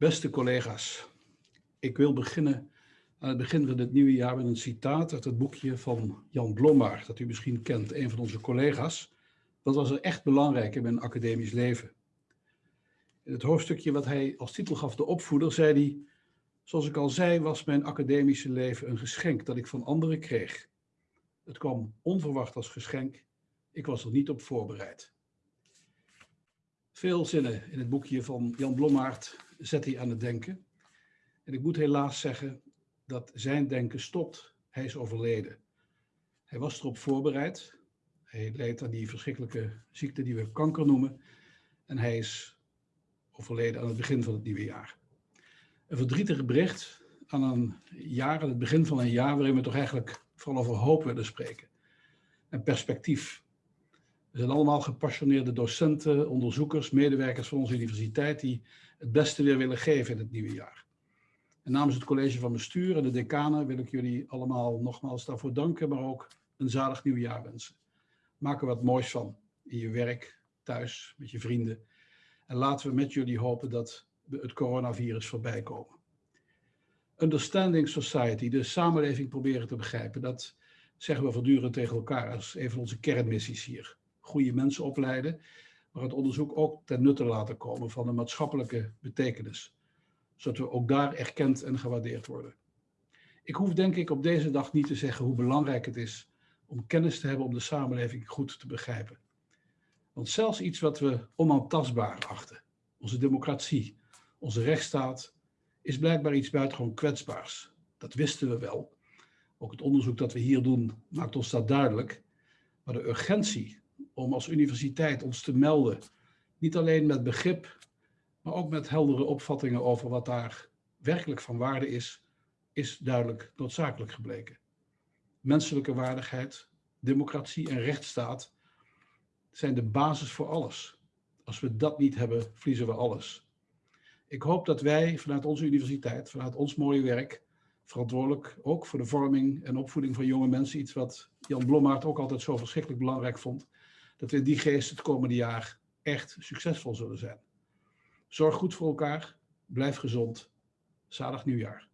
Beste collega's, ik wil beginnen aan het begin van het nieuwe jaar met een citaat uit het boekje van Jan Blommaert, dat u misschien kent, een van onze collega's. Dat was er echt belangrijk in mijn academisch leven. In het hoofdstukje wat hij als titel gaf, De Opvoeder, zei hij, zoals ik al zei, was mijn academische leven een geschenk dat ik van anderen kreeg. Het kwam onverwacht als geschenk, ik was er niet op voorbereid. Veel zinnen in het boekje van Jan Blommaert zet hij aan het denken. En ik moet helaas zeggen dat zijn denken stopt. Hij is overleden. Hij was erop voorbereid. Hij leed aan die verschrikkelijke ziekte die we kanker noemen. En hij is overleden aan het begin van het nieuwe jaar. Een verdrietig bericht aan een jaar, aan het begin van een jaar, waarin we toch eigenlijk vooral over hoop willen spreken. En perspectief. We zijn allemaal gepassioneerde docenten, onderzoekers, medewerkers van onze universiteit die het beste weer willen geven in het nieuwe jaar. En namens het college van bestuur en de decanen wil ik jullie allemaal nogmaals daarvoor danken, maar ook een zalig nieuwjaar wensen. Maak er wat moois van in je werk, thuis, met je vrienden. En laten we met jullie hopen dat we het coronavirus voorbij komen. Understanding Society, de samenleving proberen te begrijpen, dat zeggen we voortdurend tegen elkaar als een van onze kernmissies hier goede mensen opleiden, maar het onderzoek ook ten nutte laten komen van de maatschappelijke betekenis, zodat we ook daar erkend en gewaardeerd worden. Ik hoef denk ik op deze dag niet te zeggen hoe belangrijk het is om kennis te hebben om de samenleving goed te begrijpen. Want zelfs iets wat we onaantastbaar achten, onze democratie, onze rechtsstaat, is blijkbaar iets buitengewoon kwetsbaars. Dat wisten we wel. Ook het onderzoek dat we hier doen maakt ons dat duidelijk. Maar de urgentie om als universiteit ons te melden. Niet alleen met begrip, maar ook met heldere opvattingen over wat daar werkelijk van waarde is, is duidelijk noodzakelijk gebleken. Menselijke waardigheid, democratie en rechtsstaat zijn de basis voor alles. Als we dat niet hebben, verliezen we alles. Ik hoop dat wij vanuit onze universiteit, vanuit ons mooie werk, verantwoordelijk ook voor de vorming en opvoeding van jonge mensen, iets wat Jan Blommaert ook altijd zo verschrikkelijk belangrijk vond, dat we in die geest het komende jaar echt succesvol zullen zijn. Zorg goed voor elkaar, blijf gezond. Zalig nieuwjaar.